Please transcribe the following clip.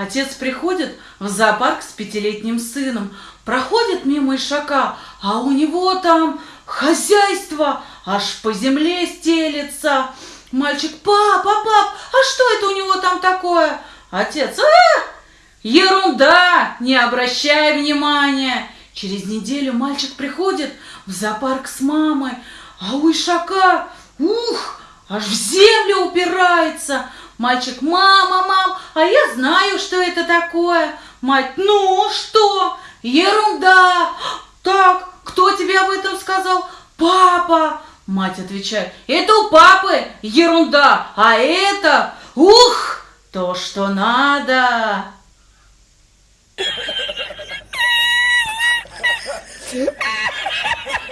Отец приходит в зоопарк с пятилетним сыном, проходит мимо ишака, а у него там хозяйство аж по земле стелется. Мальчик, папа, пап, а что это у него там такое? Отец, а, ерунда, не обращай внимания. Через неделю мальчик приходит в зоопарк с мамой, а у ишака, ух, аж в землю упирается. Мальчик, мама, мам, а я знаю, что это такое. Мать, ну что? Ерунда. Так, кто тебе об этом сказал? Папа. Мать отвечает, это у папы ерунда, а это, ух, то, что надо. Ha ha ha!